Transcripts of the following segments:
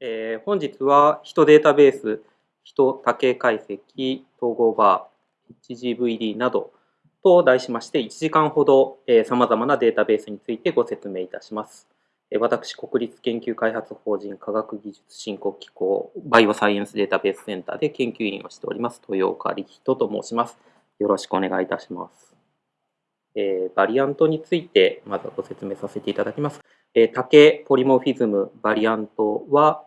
えー、本日は人データベース、人多形解析、統合バー、HGVD などと題しまして1時間ほどさまざまなデータベースについてご説明いたします。私、国立研究開発法人科学技術振興機構バイオサイエンスデータベースセンターで研究員をしております豊岡力人と申します。よろしくお願いいたします。えー、バリアントについてまずご説明させていただきます。えー、多形ポリモフィズムバリアントは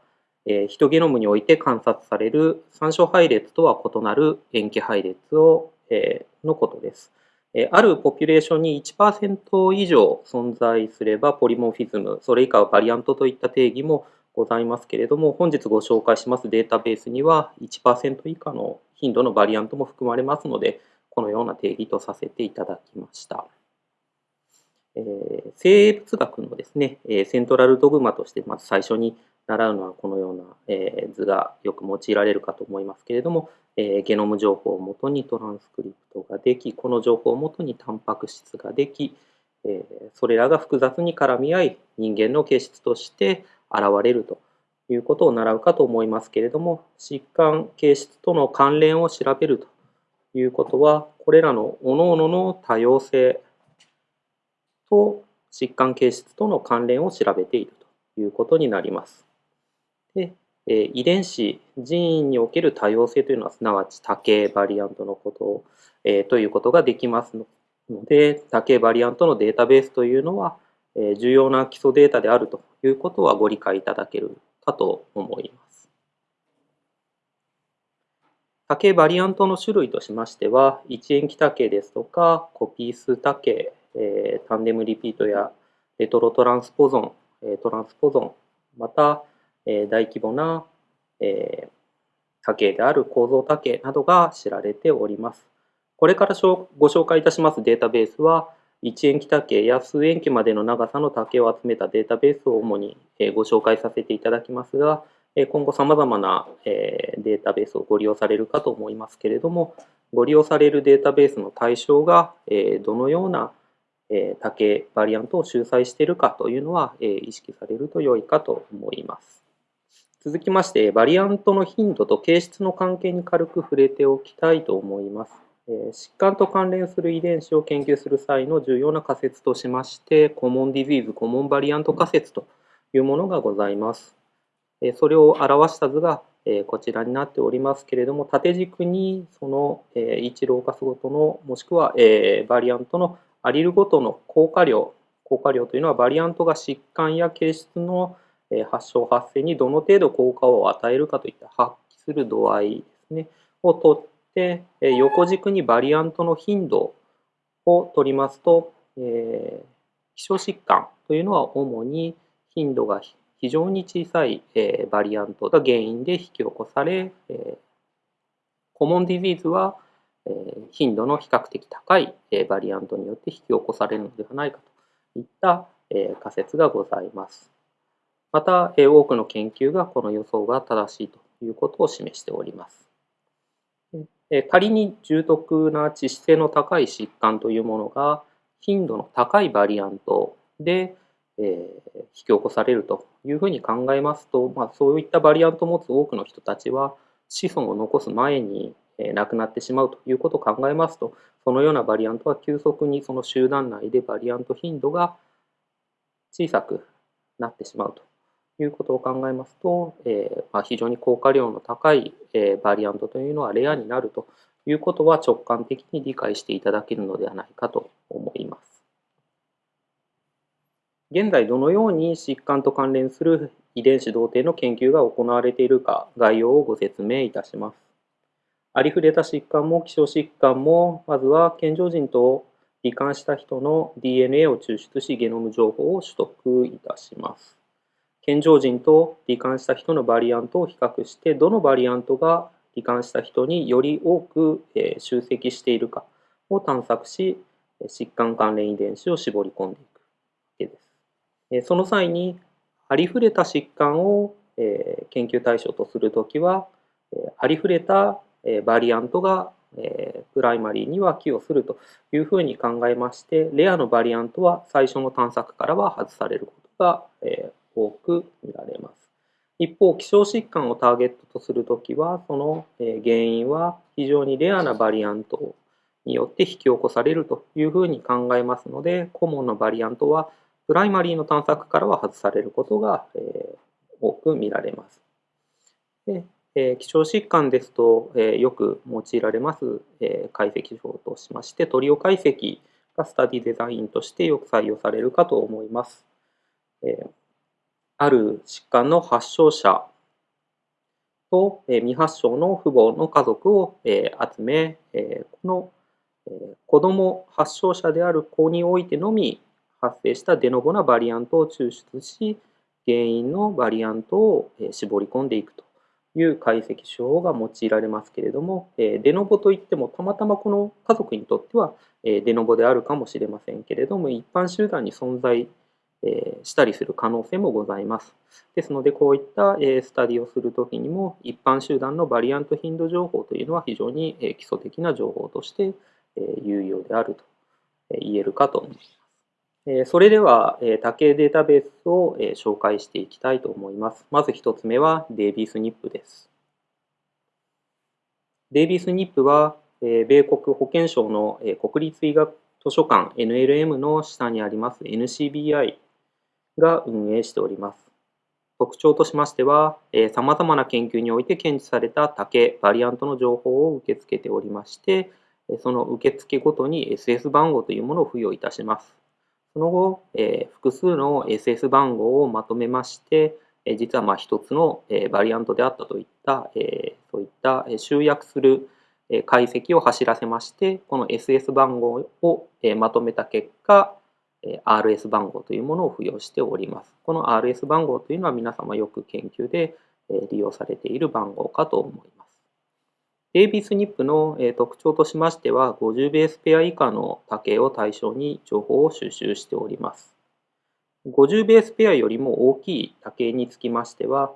えー、ヒトゲノムにおいて観察される参照配列とは異なる塩基配列を、えー、のことです。えー、あるポピュレーションに1%以上存在すればポリモフィズム、それ以下はバリアントといった定義もございますけれども、本日ご紹介しますデータベースには1%以下の頻度のバリアントも含まれますので、このような定義とさせていただきました。えー、生物学のですね、セントラルドグマとしてまず最初に習うのはこのような、え図がよく用いられるかと思いますけれども、えゲノム情報をもとにトランスクリプトができ、この情報をもとにタンパク質ができ、えそれらが複雑に絡み合い、人間の形質として現れるということを習うかと思いますけれども、疾患形質との関連を調べるということは、これらの各々の多様性と疾患形質との関連を調べているということになります。で、え遺伝子、人為における多様性というのは、すなわち多形バリアントのことを、えということができますので、多形バリアントのデータベースというのは、え重要な基礎データであるということはご理解いただけるかと思います。多形バリアントの種類としましては、一塩基多形ですとか、コピー数多形、えタンデムリピートやレトロトランスポゾン、えトランスポゾン、また、え大規模な、え多形である構造多形などが知られております。これからご紹介いたしますデータベースは、1塩基多形や数塩基までの長さの多形を集めたデータベースを主にご紹介させていただきますが、今後さまざまなデータベースをご利用されるかと思いますけれども、ご利用されるデータベースの対象がどのような多形バリアントを集載しているかというのは意識されると良いかと思います。続きまして、バリアントの頻度と形質の関係に軽く触れておきたいと思います。疾患と関連する遺伝子を研究する際の重要な仮説としまして、コモンディジーズ、コモンバリアント仮説というものがございます。それを表した図がこちらになっておりますけれども、縦軸にその1ローカスごとの、もしくはバリアントのアリルごとの効果量、効果量というのはバリアントが疾患や形質の発症発生にどの程度効果を与えるかといった発揮する度合いですね。をとって横軸にバリアントの頻度を取りますと、えー、希少疾患というのは主に頻度が非常に小さい、えー、バリアントが原因で引き起こされ、えー、コモンディジーズは、頻度の比較的高い、バリアントによって引き起こされるのではないかといった、仮説がございます。また、多くの研究がこの予想が正しいということを示しております。仮に重篤な致死性の高い疾患というものが頻度の高いバリアントで、え引き起こされるというふうに考えますと、まあ、そういったバリアントを持つ多くの人たちは子孫を残す前に亡くなってしまうということを考えますとそのようなバリアントは急速にその集団内でバリアント頻度が小さくなってしまうということを考えますと、えー、まあ、非常に効果量の高い、えー、バリアントというのはレアになるということは直感的に理解していただけるのではないかと思います。現在どのように疾患と関連する遺伝子同定の研究が行われているか概要をご説明いたします。ありふれた疾患も希少疾患もまずは健常人と罹患した人の DNA を抽出しゲノム情報を取得いたします。健常人と罹患した人のバリアントを比較してどのバリアントが罹患した人により多く集積しているかを探索し疾患関連遺伝子を絞り込んでいくわけです。その際にありふれた疾患を研究対象とするときはありふれたバリアントがプライマリーには寄与するというふうに考えましてレアのバリアントは最初の探索からは外されることが多く見られます。一方、希少疾患をターゲットとするときは、その原因は非常にレアなバリアントによって引き起こされるというふうに考えますので、コモンのバリアントはプライマリーの探索からは外されることが多く見られます。でえ希少疾患ですと、えよく用いられます、え解析法としまして、トリオ解析がスタディデザインとしてよく採用されるかと思います。えある疾患の発症者と、え未発症の父母の家族を、え集め、えこの、え子ども発症者である子においてのみ発生したデノボなバリアントを抽出し、原因のバリアントを絞り込んでいくという解析手法が用いられますけれども、えデノボといってもたまたまこの家族にとってはえデノボであるかもしれませんけれども、一般集団に存在えしたりする可能性もございます。ですので、こういったえスタディをするときにも、一般集団のバリアント頻度情報というのは非常にえ基礎的な情報としてえ有用であると言えるかと思います。それでは、多形データベースを紹介していきたいと思います。まず1つ目はデイビースニップです。デイビースニップは、米国保健省の国立医学図書館 NLM の下にあります NCBI が運営しております。特徴としましては、さまざまな研究において検知された多形バリアントの情報を受け付けておりまして、その受付ごとに SS 番号というものを付与いたします。その後、えー、複数の SS 番号をまとめまして、えー、実はまあ一つの、えー、バリアントであったといった、えー、そういった集約する解析を走らせまして、この SS 番号をまとめた結果、RS 番号というものを付与しております。この RS 番号というのは皆様よく研究で利用されている番号かと思います。デイビスニップの特徴としましては、50ベースペア以下の多形を対象に情報を収集しております。50ベースペアよりも大きい多形につきましては、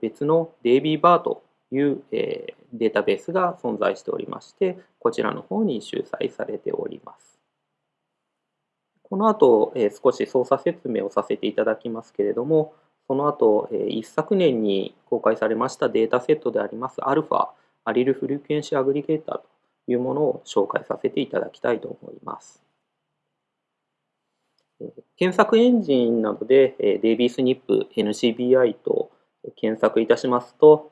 別のデイビーバーというデータベースが存在しておりまして、こちらの方に集載されております。この後、少し操作説明をさせていただきますけれども、その後、一昨年に公開されましたデータセットでありますアルファアリルフリクエンシーアグリゲーターというものを紹介させていただきたいと思います。検索エンジンなどでデイビースニップ NCBI と検索いたしますと、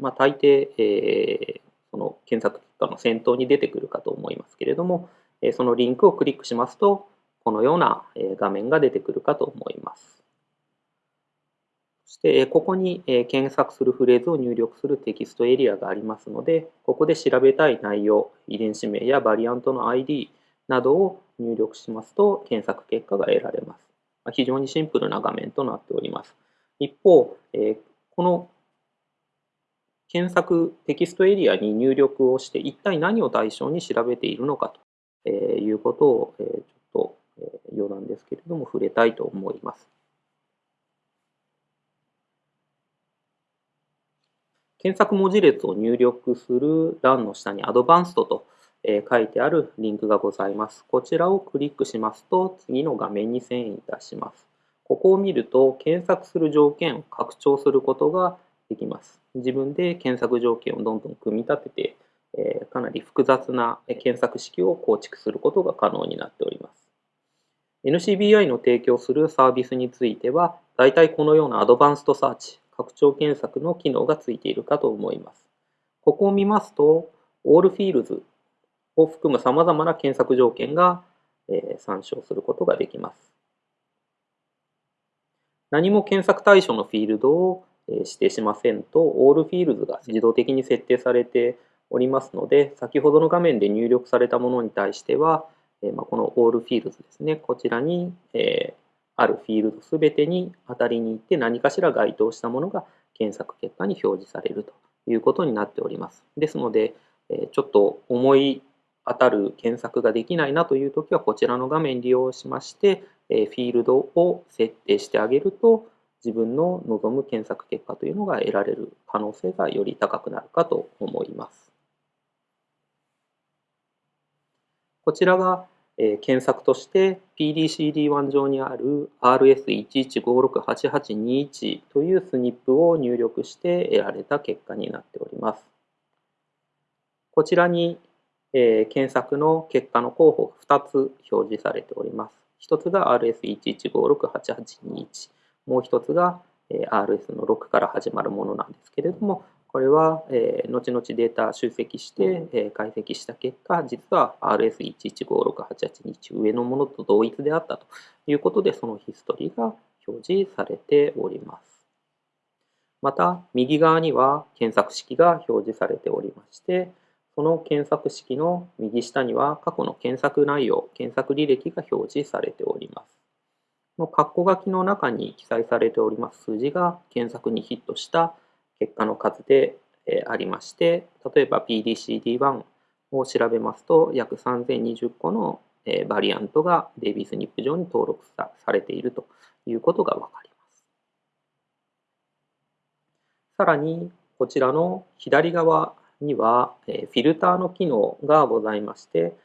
まあ、大抵その検索結果の先頭に出てくるかと思いますけれどもそのリンクをクリックしますとこのような画面が出てくるかと思います。そして、ここに検索するフレーズを入力するテキストエリアがありますので、ここで調べたい内容、遺伝子名やバリアントの ID などを入力しますと、検索結果が得られます。非常にシンプルな画面となっております。一方、この検索テキストエリアに入力をして一体何を対象に調べているのかということをちょっと余談ですけれども触れたいと思います。検索文字列を入力する欄の下にアドバンストと書いてあるリンクがございます。こちらをクリックしますと次の画面に遷移いたします。ここを見ると検索する条件を拡張することができます。自分で検索条件をどんどん組み立てて、かなり複雑な検索式を構築することが可能になっております。NCBI の提供するサービスについては、大体このようなアドバンストサーチ、拡張検索の機能がついているかと思います。ここを見ますと、All Fields を含む様々な検索条件が、え参照することができます。何も検索対象のフィールドを指定しませんと、All Fields が自動的に設定されておりますので、先ほどの画面で入力されたものに対しては、この All Fields ですね、こちらに、えあるフィールドすべてに当たりに行って何かしら該当したものが検索結果に表示されるということになっております。ですので、ちょっと思い当たる検索ができないなというときはこちらの画面利用しましてフィールドを設定してあげると自分の望む検索結果というのが得られる可能性がより高くなるかと思います。こちらがえ検索として PDCD1 上にある RS11568821 というスニップを入力して得られた結果になっております。こちらに、え検索の結果の候補が2つ表示されております。1つが RS11568821 もう1つが RS の6から始まるものなんですけれどもこれは、えー、後々データ集積して、えー、解析した結果、実は RS11568821 上のものと同一であったということで、そのヒストリーが表示されております。また、右側には検索式が表示されておりまして、その検索式の右下には過去の検索内容、検索履歴が表示されております。この括弧書きの中に記載されております数字が検索にヒットした結果の数でありまして、例えば PDCD1 を調べますと、約3020個のバリアントがデイビスニップ上に登録されているということがわかります。さらに、こちらの左側にはフィルターの機能がございまして、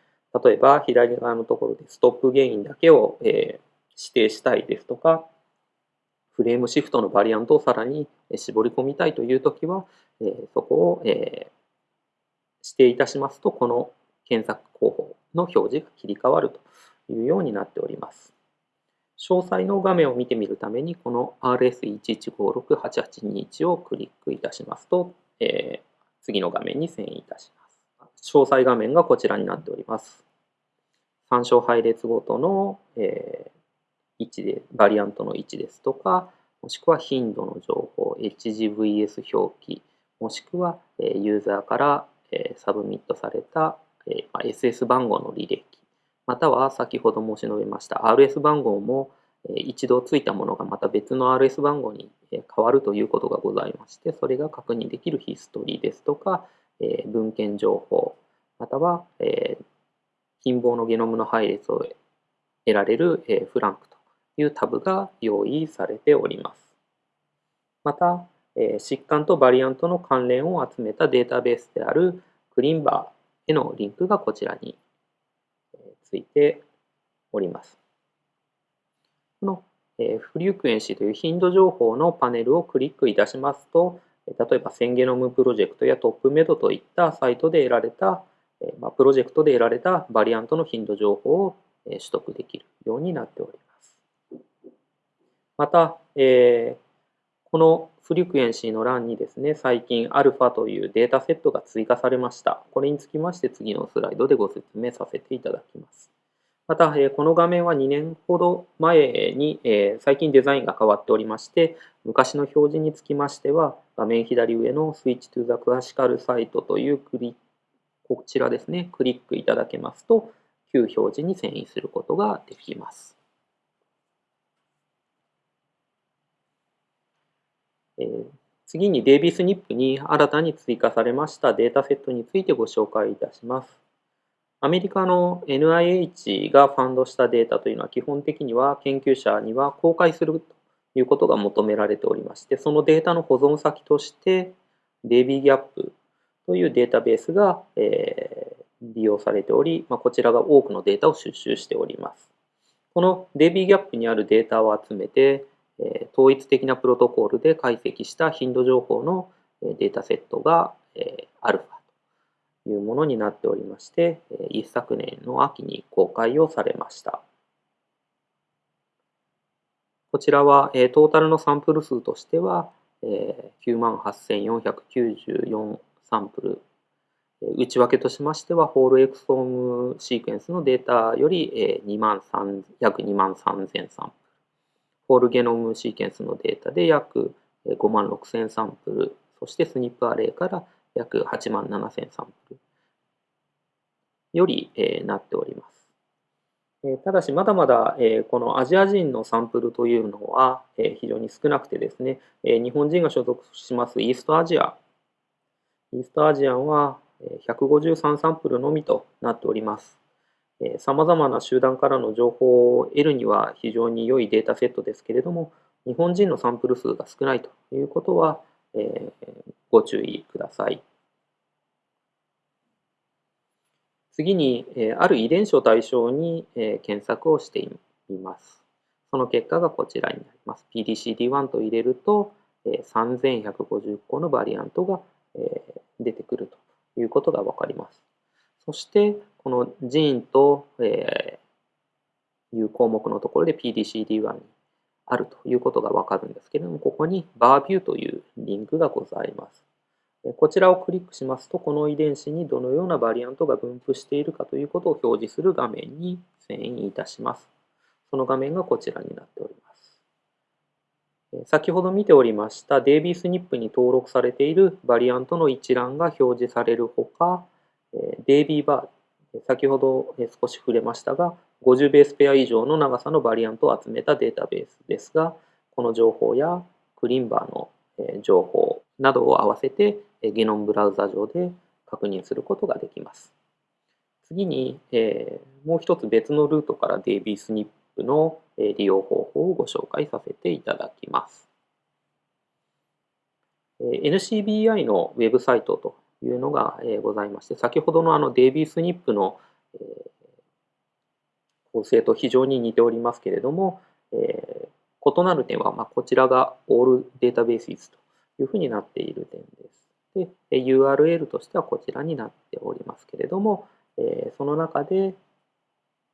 例えば左側のところでストップゲインだけを指定したいですとか、フレームシフトのバリアントをさらに絞り込みたいというときは、そこをえ指定いたしますと、この検索候補の表示が切り替わるというようになっております。詳細の画面を見てみるために、この RS11568821 をクリックいたしますと、えー、次の画面に遷移いたします。詳細画面がこちらになっております。参照配列ごとの、えー、位置で、バリアントの位置ですとか、もしくは頻度の情報、HGVS 表記、もしくはユーザーからサブミットされた SS 番号の履歴、または先ほど申し述べました RS 番号も一度ついたものがまた別の RS 番号に変わるということがございまして、それが確認できるヒストリーですとか、文献情報、または近傍のゲノムの配列を得られる flank いうタブが用意されております。また、え疾患とバリアントの関連を集めたデータベースであるクリンバーへのリンクがこちらについております。このフリュークエンシーという頻度情報のパネルをクリックいたしますと、例えばセンゲノムプロジェクトやトップメドといったサイトで得られた、プロジェクトで得られたバリアントの頻度情報を取得できるようになっております。また、えー、このフリクエンシーの欄にですね、最近 α というデータセットが追加されました。これにつきまして次のスライドでご説明させていただきます。また、えー、この画面は2年ほど前に、えー、最近デザインが変わっておりまして、昔の表示につきましては、画面左上の Switch to the Classical Site というクリこちらですね、クリックいただけますと、旧表示に遷移することができます。次にデイビスニップに新たに追加されましたデータセットについてご紹介いたします。アメリカの NIH がファンドしたデータというのは基本的には研究者には公開するということが求められておりまして、そのデータの保存先として DBGAP というデータベースが、え利用されており、まこちらが多くのデータを収集しております。この DBGAP にあるデータを集めて、統一的なプロトコルで解析した頻度情報のデータセットが、えアルファというものになっておりまして、一昨年の秋に公開をされました。こちらは、トータルのサンプル数としては、え98,494サンプル内訳としましては、ホールエクソームシークエンスのデータより2万3約2万3000サンプル。ホールゲノムシーケンスのデータで約5万6000サンプル、そしてスニップアレイから約8万7000サンプルより、なっております。ただし、まだまだ、このアジア人のサンプルというのは、非常に少なくてですね、日本人が所属しますイーストアジア、イーストアジアンは153サンプルのみとなっております。さまざまな集団からの情報を得るには非常に良いデータセットですけれども、日本人のサンプル数が少ないということは、えー、ご注意ください。次に、ある遺伝子を対象に検索をしています。その結果がこちらになります。PDCD1 と入れると、3150個のバリアントが出てくるということがわかります。そして、このジーンという項目のところで PDCD1 にあるということがわかるんですけれども、ここに BARVIEW というリンクがございます。こちらをクリックしますと、この遺伝子にどのようなバリアントが分布しているかということを表示する画面に遷移いたします。その画面がこちらになっております。先ほど見ておりました DBSNP に登録されているバリアントの一覧が表示されるほか、DBBAR、先ほど少し触れましたが、50ベースペア以上の長さのバリアントを集めたデータベースですが、この情報やクリンバーの情報などを合わせてゲノムブラウザ上で確認することができます。次に、えー、もう一つ別のルートから DBSNP の利用方法をご紹介させていただきます。NCBI のウェブサイトというのがございまして、先ほどのあの DBSNP の構成と非常に似ておりますけれども、異なる点は、まこちらが All Databases というふうになっている点です。で、URL としてはこちらになっておりますけれども、その中で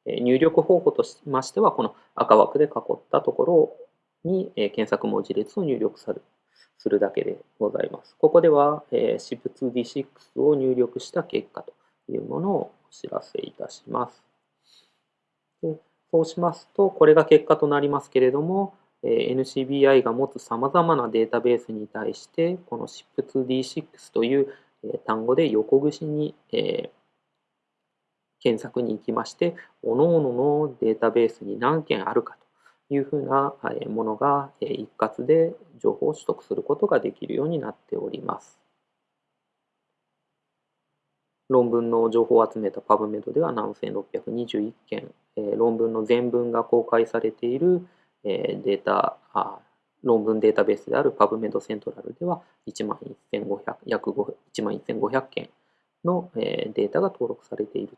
入力方法としましては、この赤枠で囲ったところに検索文字列を入力するするだけでございます。ここでは SHIP2D6 を入力した結果というものをお知らせいたします。でそうしますと、これが結果となりますけれどもえ、NCBI が持つさまざまなデータベースに対して、この SHIP2D6 というえ単語で横串にえ検索に行きまして、各々のデータベースに何件あるかというふうなものが一括で情報を取得することができるようになっております。論文の情報を集めた PubMed では7621件、論文の全文が公開されているデータ、論文データベースである PubMed セントラルでは1万1500約1万1500件のデータが登録されている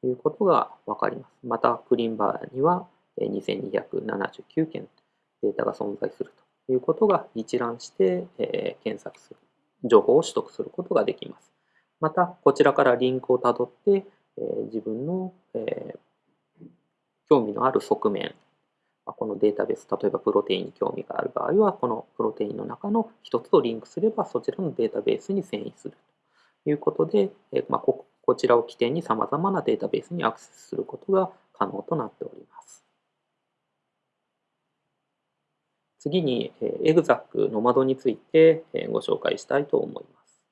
ということがわかります。また、クリンバーには2279件データが存在するということが一覧して検索する、情報を取得することができます。また、こちらからリンクをたどって、自分の興味のある側面このデータベース、例えばプロテインに興味がある場合は、このプロテインの中の一つとリンクすれば、そちらのデータベースに遷移するということで、まあ、ここちらを起点に様々なデータベースにアクセスすることが可能となっております。次に、エグザックノマドについてご紹介したいと思います。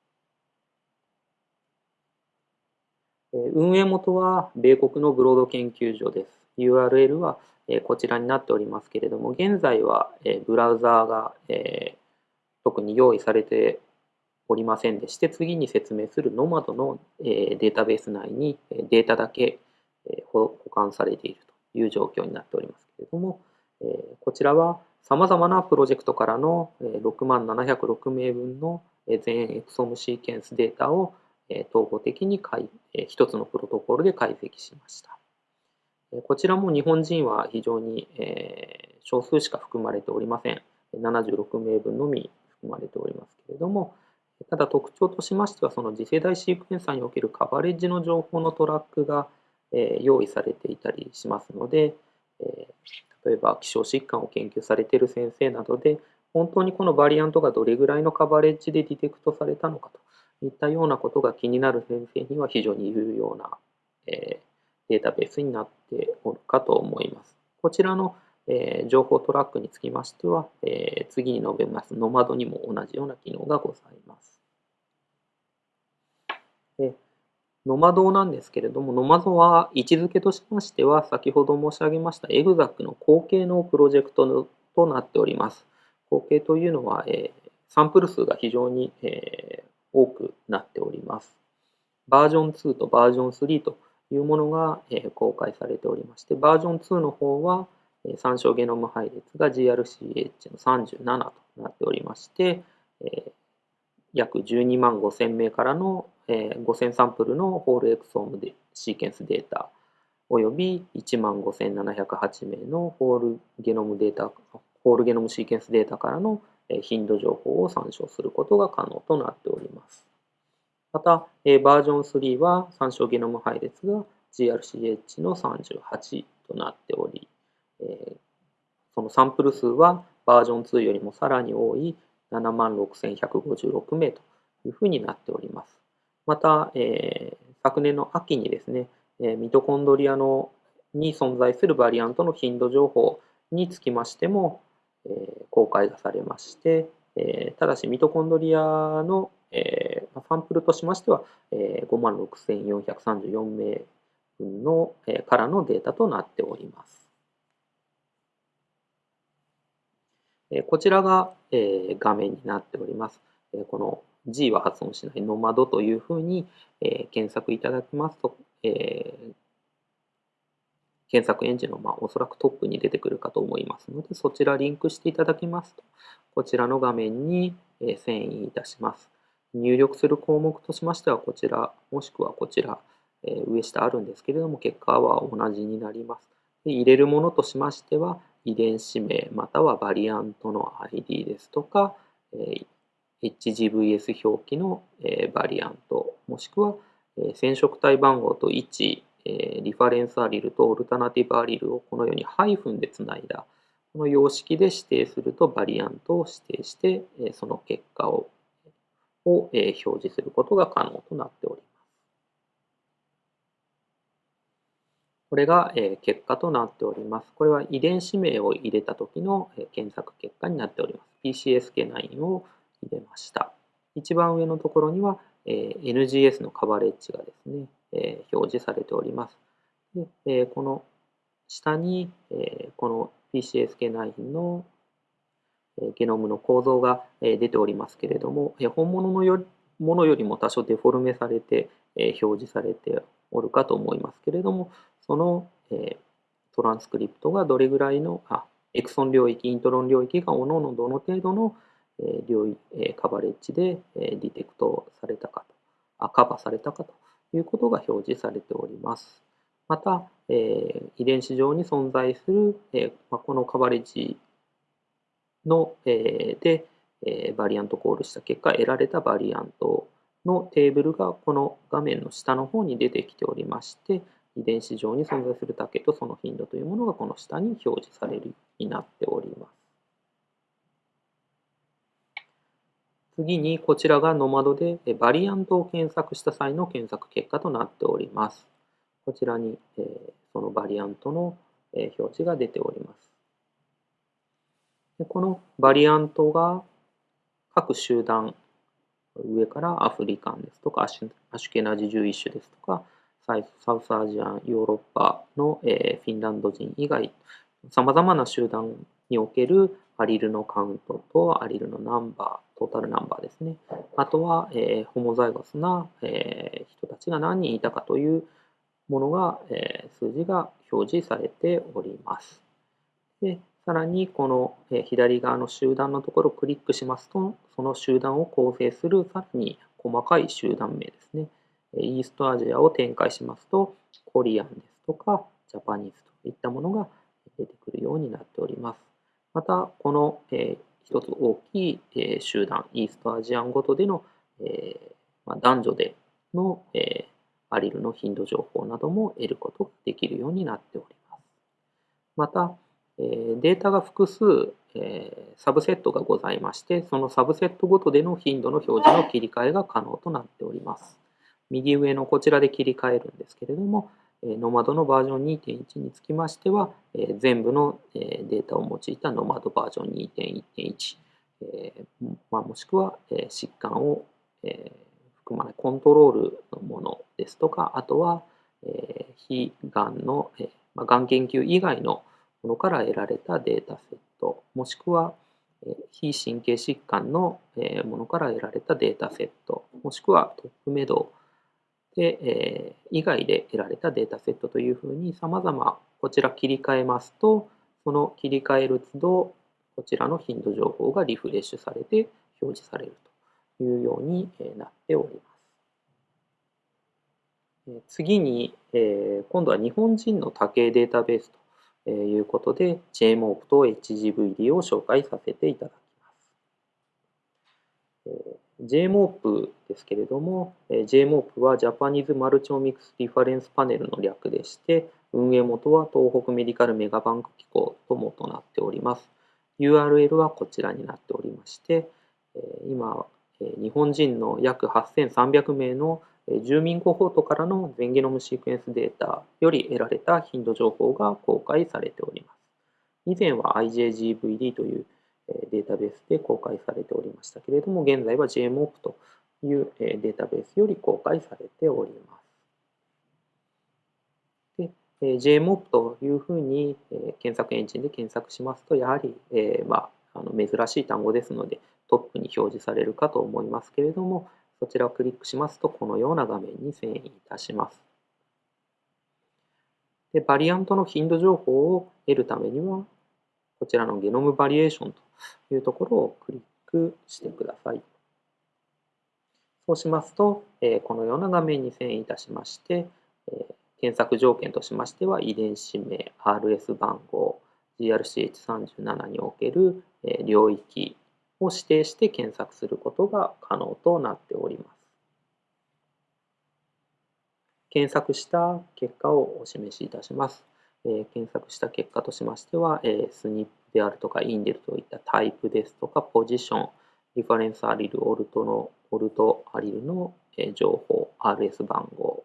運営元は米国のブロード研究所です。URL はこちらになっておりますけれども、現在はブラウザーが特に用意されておりませんでして、次に説明する Nomad のデータベース内にデータだけ保管されているという状況になっておりますけれども、こちらは様々なプロジェクトからの6万706名分の全エクソムシーケンスデータを統合的に一つのプロトコルで解析しました。こちらも日本人は非常に少数しか含まれておりません。76名分のみ含まれておりますけれども、ただ特徴としましては、その次世代シークエンサーにおけるカバレッジの情報のトラックが用意されていたりしますので、例えば希少疾患を研究されている先生などで、本当にこのバリアントがどれぐらいのカバレッジでディテクトされたのかといったようなことが気になる先生には非常に有用な、えデータベースになっておるかと思います。こちらの、え情報トラックにつきましては、え次に述べますノマドにも同じような機能がございます。でノマドなんですけれども、ノマドは位置づけとしましては、先ほど申し上げましたエグザックの後継のプロジェクトとなっております。後継というのは、えサンプル数が非常に、え多くなっております。バージョン2とバージョン3というものが公開されておりまして、バージョン2の方は参照ゲノム配列が GRCH の37となっておりまして、約12万5000名からの5000サンプルのホールエクソームでシーケンスデータおよび1万5708名のホールゲノムデータ、ホールゲノムシーケンスデータからの頻度情報を参照することが可能となっております。また、バージョン3は参照ゲノム配列が GRCH の38となっており、そのサンプル数はバージョン2よりもさらに多い76,156名というふうになっております。また、えー、昨年の秋にですね、えミトコンドリアのに存在するバリアントの頻度情報につきましても、え公開がされまして、えただしミトコンドリアの、えサンプルとしましては、え56,434名分の、えからのデータとなっております。こちらが、画面になっております。この G は発音しないノマドというふうに、え検索いただきますと、えー、検索エンジンの、まあ、おそらくトップに出てくるかと思いますので、そちらリンクしていただきますと、こちらの画面に、え遷移いたします。入力する項目としましては、こちら、もしくはこちら、え上下あるんですけれども、結果は同じになります。で入れるものとしましては、遺伝子名またはバリアントの ID ですとか、え HGVS 表記の、えバリアント、もしくは染色体番号と位置、リファレンスアリルとオルタナティブアリルをこのようにハイフンでつないだこの様式で指定するとバリアントを指定してその結果をを表示することが可能となっております。これが結果となっております。これは遺伝子名を入れた時の検索結果になっております。PCSK9 を入れました。一番上のところにはえ NGS のカバレッジがですね、え表示されております。でえこの下に、えこの PCSK9 のゲノムの構造が出ておりますけれども、本物のよものよりも多少デフォルメされて表示されておるかと思いますけれども、そのトランスクリプトがどれぐらいの、あエクソン領域、イントロン領域がおのおのどの程度の領域カバレッジでディテクトされたかとあ、カバーされたかということが表示されております。また、遺伝子上に存在する、このカバレッジの、で、バリアントコールした結果得られたバリアントのテーブルがこの画面の下の方に出てきておりまして遺伝子上に存在する竹とその頻度というものがこの下に表示されるようになっております。次にこちらがノマドでバリアントを検索した際の検索結果となっております。こちらにそのバリアントの表示が出ております。でこのバリアントが各集団上からアフリカンですとかアシュケナジ11種ですとかサウスアジアンヨーロッパのフィンランド人以外さまざまな集団におけるアリルのカウントとアリルのナンバー、トータルナンバーですね。あとは、えー、ホモザイゴスな、えー、人たちが何人いたかというものが、えー、数字が表示されております。でさらに、この、え、左側の集団のところをクリックしますと、その集団を構成するさらに細かい集団名ですね。イーストアジアを展開しますと、コリアンですとか、ジャパニーズといったものが出てくるようになっております。また、この、えー、一つ大きい、え、集団、イーストアジアンごとでの、えま、男女での、え、アリルの頻度情報なども得ることができるようになっております。また、え、データが複数、え、サブセットがございまして、そのサブセットごとでの頻度の表示の切り替えが可能となっております。右上のこちらで切り替えるんですけれども、ノマドのバージョン2.1につきましては、全部のデータを用いたノマドバージョン2.1.1、まあ、もしくは疾患を含まないコントロールのものですとか、あとは非がんの、がん研究以外のものから得られたデータセット、もしくは非神経疾患のものから得られたデータセット、もしくはトップメドで、えー、以外で得られたデータセットというふうに様々こちら切り替えますと、その切り替える都度、こちらの頻度情報がリフレッシュされて表示されるというようになっております。次に、え今度は日本人の多形データベースということで JMOP と HGVD を紹介させていただきます。JMOP ですけれども、JMOP は Japanese Multiomics Reference Panel の略でして、運営元は東北メディカルメガバンク機構ともとなっております。URL はこちらになっておりまして、今、日本人の約8300名の住民コホートからの全ゲノムシークエンスデータより得られた頻度情報が公開されております。以前は IJGVD というデータベースで公開されておりましたけれども、現在は JMOP というデータベースより公開されております。JMOP というふうに検索エンジンで検索しますと、やはり、えまあ、あの珍しい単語ですので、トップに表示されるかと思いますけれども、そちらをクリックしますと、このような画面に遷移いたします。でバリアントの頻度情報を得るためには、こちらのゲノムバリエーションというところをクリックしてください。そうしますと、えこのような画面に遷移いたしまして、え検索条件としましては、遺伝子名、RS 番号、GRCH37 における領域を指定して検索することが可能となっております。検索した結果をお示しいたします。え検索した結果としましては、え SNP であるとか、インデルといったタイプですとか、ポジション、リファレンスアリル、オルトの、オルトアリルの情報、RS 番号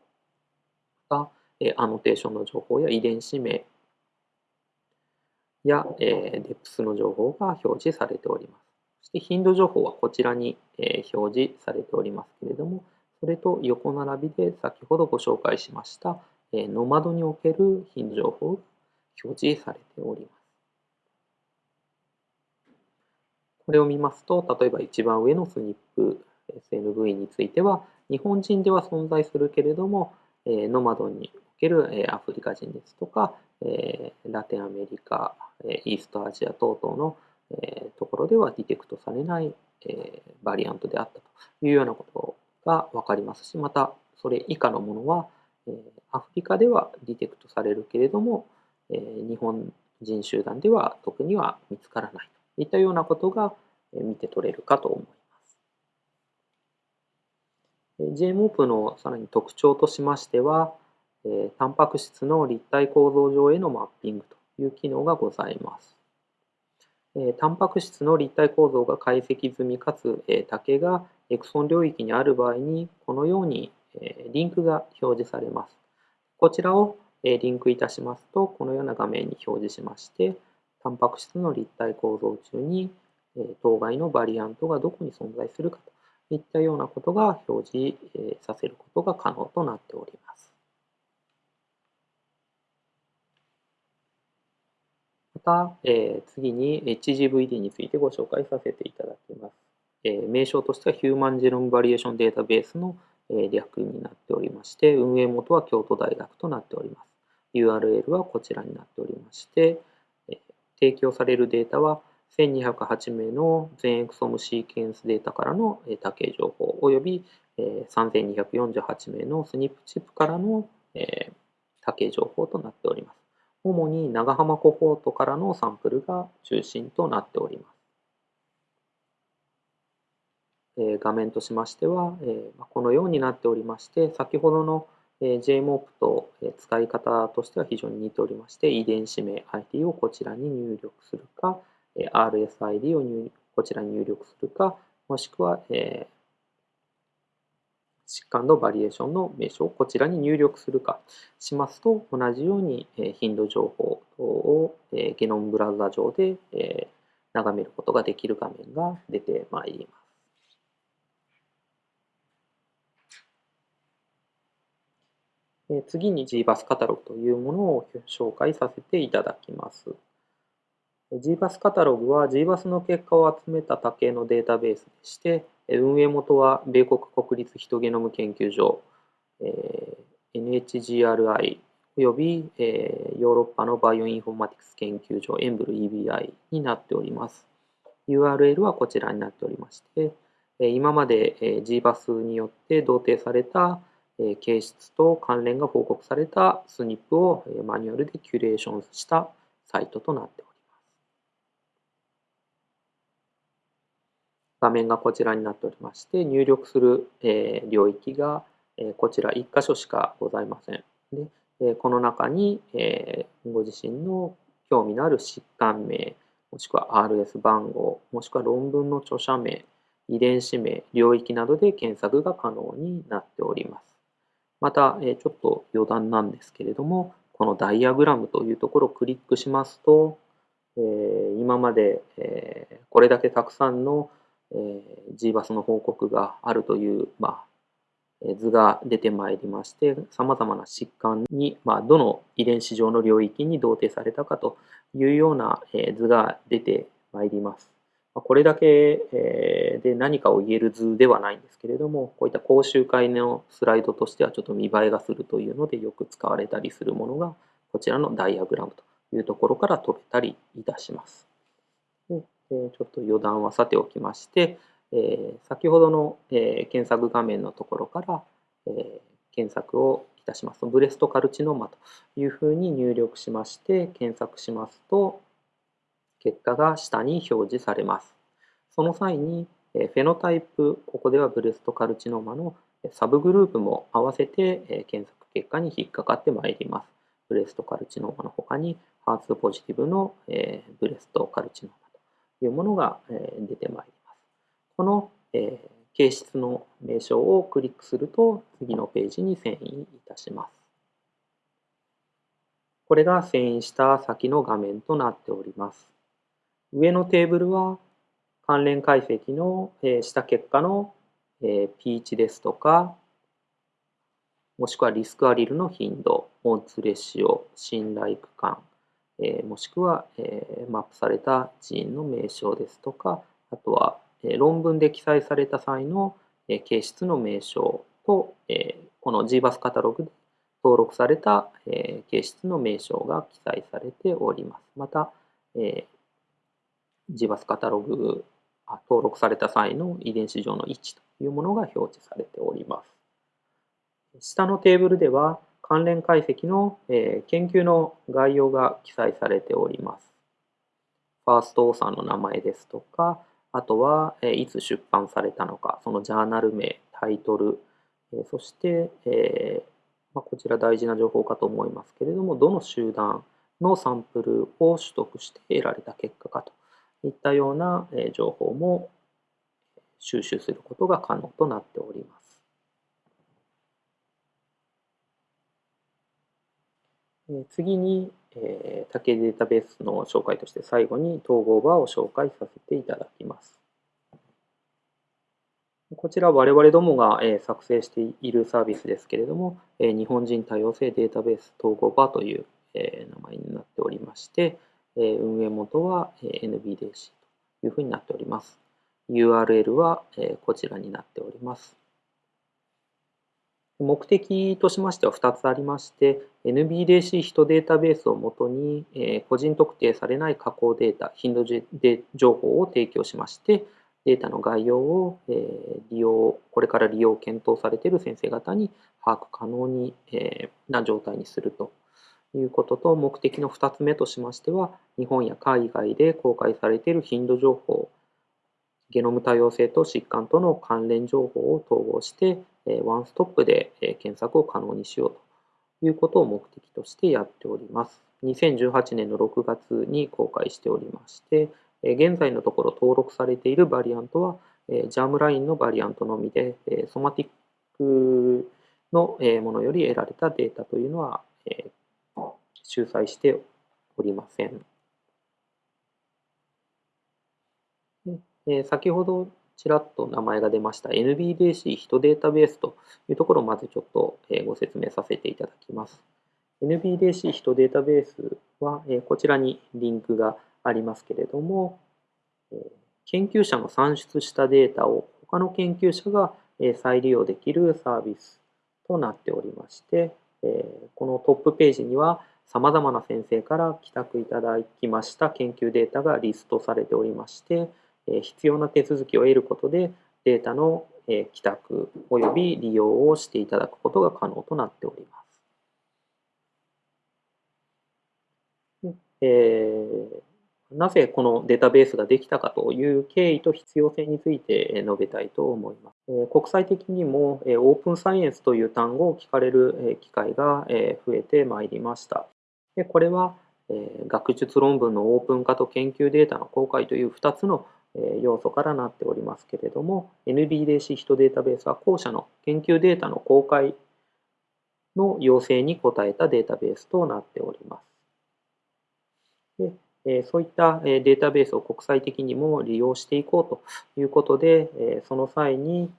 が、アノテーションの情報や遺伝子名や、デプスの情報が表示されております。そして頻度情報はこちらに、表示されておりますけれども、それと横並びで先ほどご紹介しました、ノマドにおける頻度情報が表示されております。これを見ますと、例えば一番上のスニップ SNV については、日本人では存在するけれども、ノマドにおけるアフリカ人ですとか、ラテンアメリカ、イーストアジア等々のところではディテクトされないバリアントであったというようなことが分かりますし、またそれ以下のものは、アフリカではディテクトされるけれども、日本人集団では特には見つからないと。いったようなことが見て取れるかと思います。JMOP のさらに特徴としましては、タンパク質の立体構造上へのマッピングという機能がございます。タンパク質の立体構造が解析済みかつ竹がエクソン領域にある場合にこのようにリンクが表示されます。こちらをリンクいたしますとこのような画面に表示しましてタンパク質の立体構造中にえ当該のバリアントがどこに存在するかといったようなことが表示えさせることが可能となっております。また、え次に HGVD についてご紹介させていただきます。え名称としてはヒューマンジェノムバリエーションデータベースのえ略になっておりまして、運営元は京都大学となっております。URL はこちらになっておりまして、提供されるデータは1208名の全エクソムシーケンスデータからの多形情報および3248名のスニップチップからの多形情報となっております。主に長浜コホートからのサンプルが中心となっております。画面としましては、このようになっておりまして、先ほどの JMOP と使い方としては非常に似ておりまして、遺伝子名 ID をこちらに入力するか、RSID を入こちらに入力するか、もしくは、え疾患のバリエーションの名称をこちらに入力するかしますと、同じように頻度情報をゲノムブラウザ上で眺めることができる画面が出てまいります。次に GBUS カタログというものを紹介させていただきます。GBUS カタログは GBUS の結果を集めた多型のデータベースでして、運営元は米国国立ヒトゲノム研究所、え NHGRI およびヨーロッパのバイオインフォーマティクス研究所エンブル EBI になっております。URL はこちらになっておりまして、今まで GBUS によって同定された形質と関連が報告された SNP をマニュアルでキュレーションしたサイトとなっております。画面がこちらになっておりまして、入力する領域がこちら1箇所しかございません。でこの中にご自身の興味のある疾患名、もしくは RS 番号、もしくは論文の著者名、遺伝子名、領域などで検索が可能になっております。また、えちょっと余談なんですけれども、このダイアグラムというところをクリックしますと、え今までえこれだけたくさんの GBAS の報告があるという、まあ、図が出てまいりまして、さまざまな疾患に、まあ、どの遺伝子上の領域に同定されたかというような図が出てまいります。これだけで何かを言える図ではないんですけれども、こういった講習会のスライドとしてはちょっと見栄えがするというのでよく使われたりするものが、こちらのダイアグラムというところから飛べたりいたします。でちょっと余談はさておきまして、先ほどの検索画面のところから検索をいたします、ブレストカルチノーマというふうに入力しまして検索しますと、結果が下に表示されます。その際に、 phenotype、ここでは breast carcinoma のサブグループも合わせて検索結果に引っかかってまいります。 breast carcinoma の他に、 HER2 positive の breast carcinoma というものが出てまいります。この形質の名称をクリックすると次のページに遷移いたします。これが遷移した先の画面となっております。上のテーブルは関連解析のえした結果の P 値ですとか、もしくはリスクアリルの頻度、オンツレシオ、信頼区間え、もしくはえマップされた人員の名称ですとか、あとはえ論文で記載された際のえ形質の名称とえ、この GBAS カタログで登録されたえ形質の名称が記載されております。またえ、GBAS カタログ登録された際の遺伝子上の位置というものが表示されております。下のテーブルでは関連解析の、え研究の概要が記載されております。ファーストオーサーの名前ですとか、あとは、えいつ出版されたのか、そのジャーナル名、タイトル、えそして、えま、こちら大事な情報かと思いますけれども、どの集団のサンプルを取得して得られた結果かといったような情報も収集することが可能となっております。次に、竹データベースの紹介として最後に統合バーを紹介させていただきます。こちら我々どもが作成しているサービスですけれども、日本人多様性データベース統合バーという名前になっておりまして、運営元は NBDC というふうになっております。URL はこちらになっております。目的としましては2つありまして、NBDC ヒトデータベースをもとに個人特定されない加工データ、頻度情報を提供しまして、データの概要を利用、これから利用を検討されている先生方に把握可能にな状態にするということと、目的の2つ目としましては、日本や海外で公開されている頻度情報、ゲノム多様性と疾患との関連情報を統合して、ワンストップで検索を可能にしようということを目的としてやっております。2018年の6月に公開しておりまして、現在のところ登録されているバリアントは、ジャームラインのバリアントのみで、ソマティックのものより得られたデータというのは、収載しておりません。で先ほどちらっと名前が出ました NBDC ヒトデータベースというところをまずちょっとご説明させていただきます。NBDC ヒトデータベースはこちらにリンクがありますけれども研究者の算出したデータを他の研究者が再利用できるサービスとなっておりましてこのトップページにはさまざまな先生から帰宅いただきました研究データがリストされておりまして、必要な手続きを得ることでデータの帰宅及び利用をしていただくことが可能となっております。えー、なぜこのデータベースができたかという経緯と必要性について述べたいと思います。国際的にもオープンサイエンスという単語を聞かれる機会が増えてまいりました。でこれはえ学術論文のオープン化と研究データの公開という2つのえ要素からなっておりますけれども NBDC ヒトデータベースは後者の研究データの公開の要請に応えたデータベースとなっております。でそういったデータベースを国際的にも利用していこうということでその際に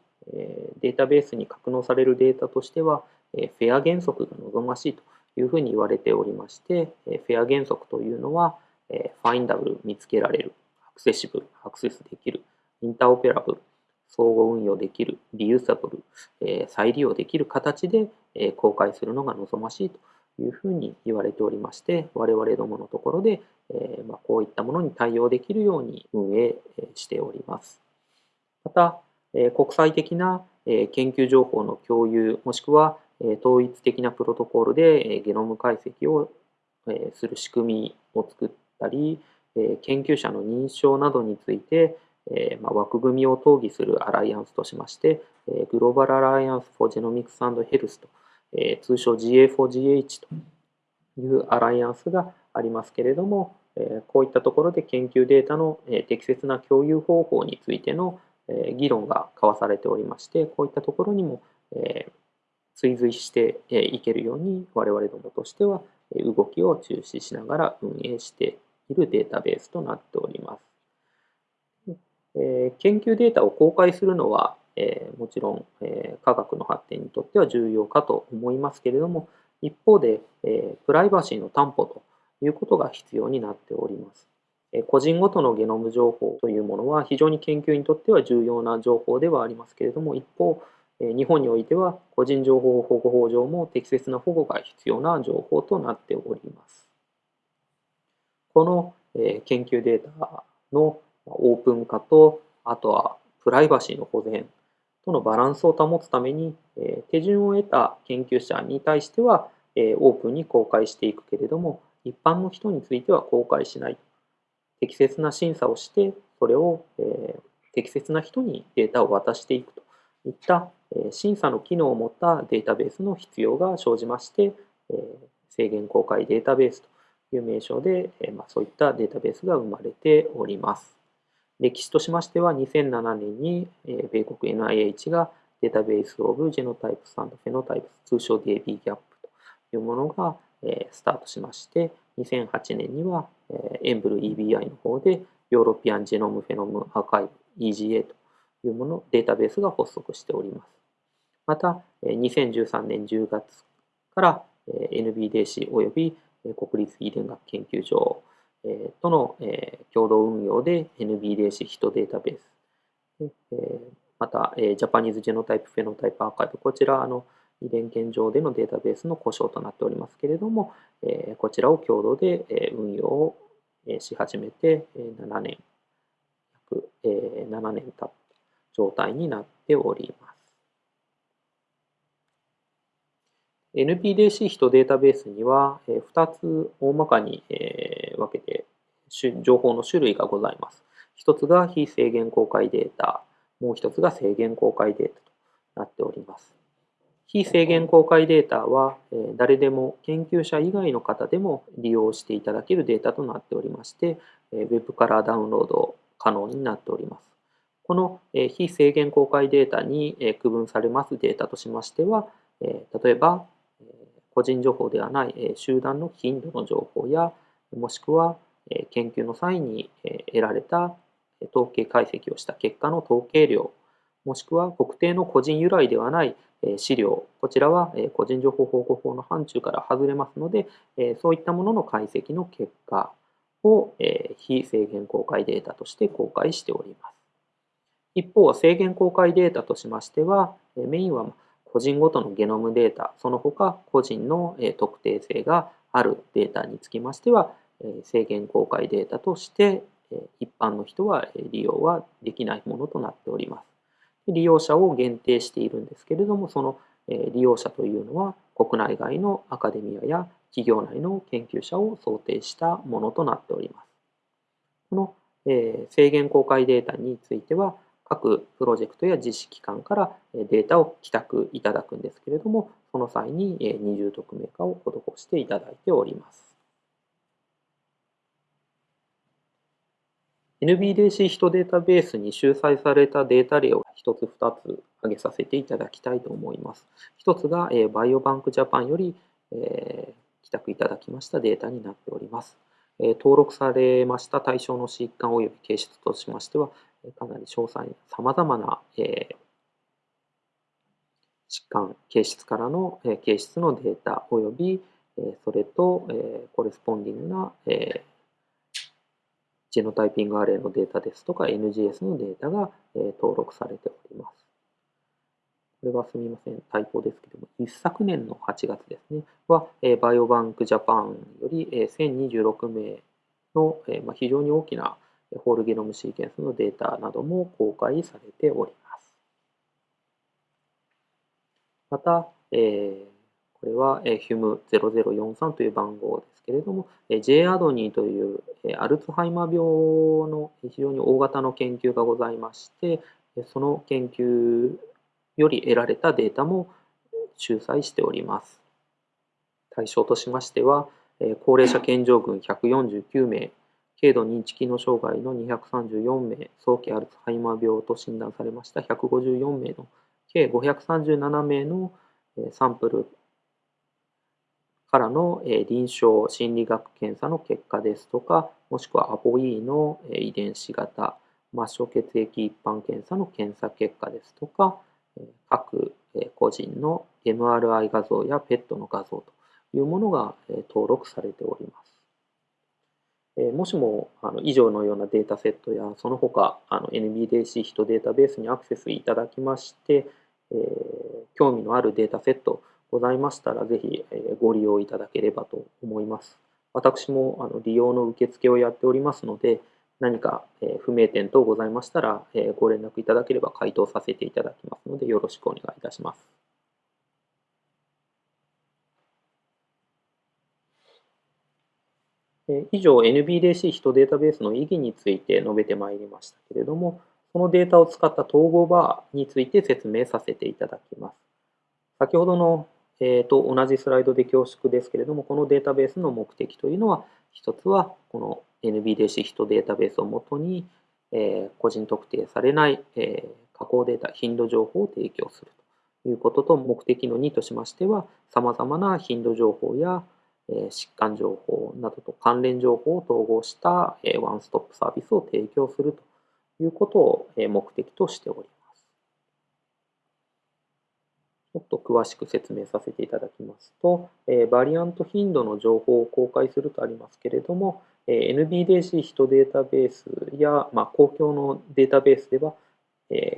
データベースに格納されるデータとしてはフェア原則が望ましいというふうに言われておりましてフェア原則というのはファインダブル見つけられるアクセシブル、アクセスできる、インターオペラブル、相互運用できる、リユーサブル、え、再利用できる形で、え、公開するのが望ましいというふうに言われておりまして、我々どものところで、え、ま、こういったものに対応できるように運営しております。また、国際的な研究情報の共有、もしくは統一的なプロトコールでゲノム解析をする仕組みを作ったり、研究者の認証などについて、枠組みを討議するアライアンスとしまして、 Global Alliance for Genomics and Health と、通称 GA4GH というアライアンスがありますけれども、こういったところで研究データの適切な共有方法についての議論が交わされておりまして、こういったところにも追随していけるように我々どもとしては動きを注視しながら運営しているデータベースとなっております。え研究データを公開するのは、えもちろん、え科学の発展にとっては重要かと思いますけれども、一方で、えプライバシーの担保ということが必要になっております。個人ごとのゲノム情報というものは非常に研究にとっては重要な情報ではありますけれども、一方、日本においては個人情報保護法上も適切な保護が必要な情報となっております。この研究データのオープン化と、あとはプライバシーの保全とのバランスを保つために、手順を得た研究者に対してはオープンに公開していくけれども、一般の人については公開しない。適切な審査をして、それを適切な人にデータを渡していくといった審査の機能を持ったデータベースの必要が生じまして、制限公開データベースという名称で、ま、そういったデータベースが生まれております。歴史としましては2007年に米国 NIH がデータベースオブジェノタイプスフェノタイプス通称 DB ギャップというものがスタートしまして2008年にはエンブル EBI の方で European Genome-phenome Archive EGA というものデータベースが発足しております。また2013年10月から NBDC および国立遺伝学研究所との共同運用で NBDC ヒトデータベース、またジャパニーズジェノタイプフェノタイプアーカイブ、こちらの遺伝圏上でのデータベースの故障となっておりますけれども、こちらを共同で運用をし始めて7年、約7年経った状態になっております。NPDC 人データベースには2つ大まかに分けて情報の種類がございます。1つが非制限公開データ、もう1つが制限公開データとなっております。非制限公開データは誰でも研究者以外の方でも利用していただけるデータとなっておりまして、Web からダウンロード可能になっております。この非制限公開データに区分されますデータとしましては、例えば個人情報ではない集団の頻度の情報やもしくは研究の際に得られた統計解析をした結果の統計量もしくは特定の個人由来ではない資料こちらは個人情報保護法の範疇から外れますのでそういったものの解析の結果を非制限公開データとして公開しております。一方制限公開データとしましてはメインは個人ごとのゲノムデータ、その他個人の特定性があるデータにつきましては、制限公開データとして一般の人は利用はできないものとなっております。利用者を限定しているんですけれども、その利用者というのは国内外のアカデミアや企業内の研究者を想定したものとなっております。この制限公開データについては、各プロジェクトや実施機関からデータを帰宅いただくんですけれども、その際に二重匿名化を施していただいております。NBDC ヒトデータベースに集載されたデータ例を1つ2つ挙げさせていただきたいと思います。1つがバイオバンクジャパンより帰宅いただきましたデータになっております。登録されました対象の疾患及び形質としましては、かなり詳細、さまざまな、え疾患、形質からの、え形質のデータ及び、えそれと、えコレスポンディングな、えジェノタイピングアレイのデータですとか NGS のデータが、え登録されております。これはすみません、タイプですけども、一昨年の8月ですね、は、えバイオバンクジャパンより、え1026名の、えまあ非常に大きなホールゲノムシーケンスのデータなども公開されております。また、えー、これは HUM0043 という番号ですけれども、J アドニーというアルツハイマー病の非常に大型の研究がございまして、その研究より得られたデータも集載しております。対象としましては、高齢者健常群149名、軽度認知機能障害の234名、早期アルツハイマー病と診断されました154名の計537名のサンプルからの臨床心理学検査の結果ですとか、もしくはアポイーの遺伝子型、末梢血液一般検査の検査結果ですとか、各個人の MRI 画像や PET の画像というものが登録されております。もしもあの以上のようなデータセットやその他あの NBDC ヒトデータベースにアクセスいただきまして、え、興味のあるデータセットございましたらぜひ、えご利用いただければと思います。私もあの利用の受付をやっておりますので何か、え不明点等ございましたら、えご連絡いただければ回答させていただきますのでよろしくお願いいたします。以上 NBDC ヒトデータベースの意義について述べてまいりましたけれども、そのデータを使った統合バーについて説明させていただきます。先ほどの、えー、と同じスライドで恐縮ですけれども、このデータベースの目的というのは、一つはこの NBDC ヒトデータベースをもとに、えー、個人特定されない、えー、加工データ、頻度情報を提供するということと、目的の2としましては、さまざまな頻度情報や疾患情報などと関連情報を統合したワンストップサービスを提供するということを目的としております。ちょっと詳しく説明させていただきますと、バリアント頻度の情報を公開するとありますけれども、NBDC ヒトデータベースや、まあ、公共のデータベースでは、